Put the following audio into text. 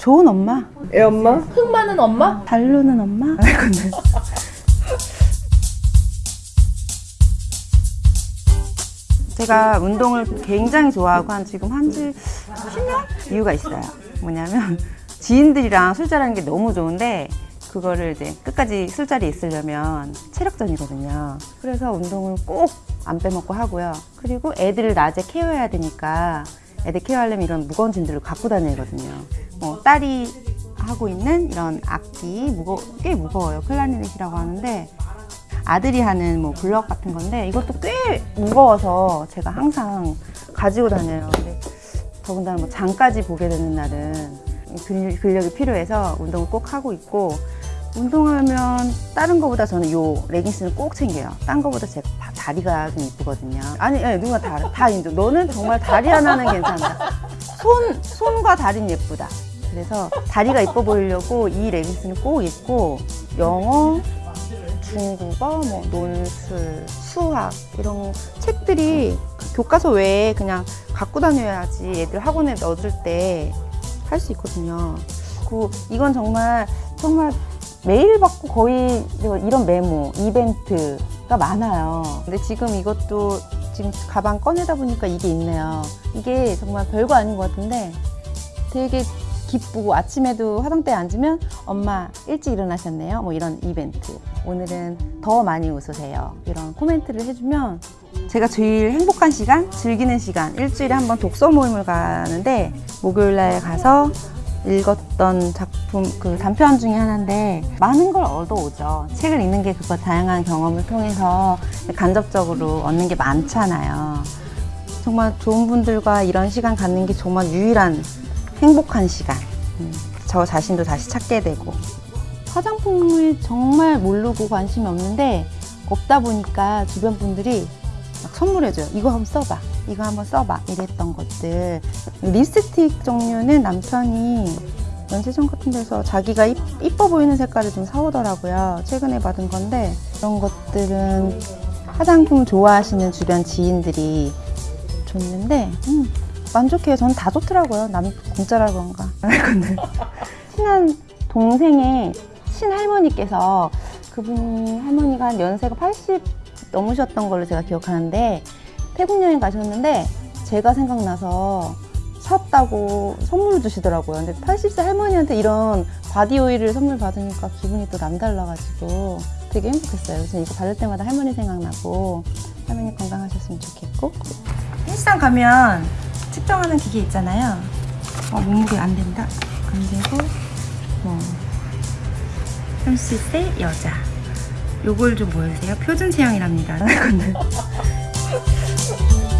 좋은 엄마? 애 엄마? 흙 많은 엄마? 달루는 엄마? 근데 제가 운동을 굉장히 좋아하고 한 지금 한지 10년? 이유가 있어요. 뭐냐면 지인들이랑 술자리하는 게 너무 좋은데 그거를 이제 끝까지 술자리에 있으려면 체력전이거든요. 그래서 운동을 꼭 안 빼먹고 하고요. 그리고 애들을 낮에 케어해야 되니까 애들 케어하려면 이런 무거운 짐들을 갖고 다녀야 되거든요. 뭐 딸이 하고 있는 이런 악기 무거 꽤 무거워요. 클라리넷이라고 하는데 아들이 하는 뭐 블럭 같은 건데 이것도 꽤 무거워서 제가 항상 가지고 다녀요. 근데 더군다나 뭐 장까지 보게 되는 날은 근- 근력이 필요해서 운동을 꼭 하고 있고 운동하면 다른 거보다 저는 요 레깅스는 꼭 챙겨요. 딴 거보다 제 다- 다리가 좀 이쁘거든요. 아니, 예, 누가 다, 다 인정. 너는 정말 다리 하나는 괜찮다. 손, 손과 다리는 예쁘다. 그래서 다리가 이뻐 보이려고 이 레깅스는 꼭 입고 영어, 중국어, 뭐 논술, 수학 이런 책들이 교과서 외에 그냥 갖고 다녀야지 애들 학원에 넣어줄 때 할 수 있거든요. 그 이건 정말 정말 매일 받고 거의 이런 메모, 이벤트가 많아요. 근데 지금 이것도 지금 가방 꺼내다 보니까 이게 있네요. 이게 정말 별거 아닌 것 같은데 되게 기쁘고 아침에도 화장대에 앉으면 엄마 일찍 일어나셨네요. 뭐 이런 이벤트. 오늘은 더 많이 웃으세요. 이런 코멘트를 해주면 제가 제일 행복한 시간, 즐기는 시간, 일주일에 한 번 독서 모임을 가는데 목요일 날 가서 읽었던 작품 그 단편 중에 하나인데 많은 걸 얻어오죠. 책을 읽는 게 그거 다양한 경험을 통해서 간접적으로 얻는 게 많잖아요. 정말 좋은 분들과 이런 시간 갖는 게 정말 유일한 행복한 시간. 음, 저 자신도 다시 찾게 되고. 화장품을 정말 모르고 관심이 없는데 없다 보니까 주변 분들이 막 선물해줘요. 이거 한번 써봐. 이거 한번 써봐. 이랬던 것들. 립스틱 종류는 남편이 면세점 같은 데서 자기가 이- 이뻐 보이는 색깔을 좀 사오더라고요. 최근에 받은 건데 그런 것들은 화장품 좋아하시는 주변 지인들이 줬는데 음, 만족해요. 저는 다 좋더라고요. 남 공짜라 그런가. 근데 친한 동생의 친할머니께서 그분이 할머니가 한 연세가 80 넘으셨던 걸로 제가 기억하는데 태국 여행 가셨는데 제가 생각나서 샀다고 선물을 주시더라고요. 근데 80세 할머니한테 이런 body oil을 선물 받으니까 기분이 또 남달라가지고 되게 행복했어요. 그래서 이거 바를 때마다 할머니 생각나고 할머니 건강하셨으면 좋겠고 헬스장 가면 측정하는 기계 있잖아요. 어, 몸무게 안 된다. 안 되고 뭐 30세 여자. 요걸 좀 보여주세요. 표준 체형이랍니다.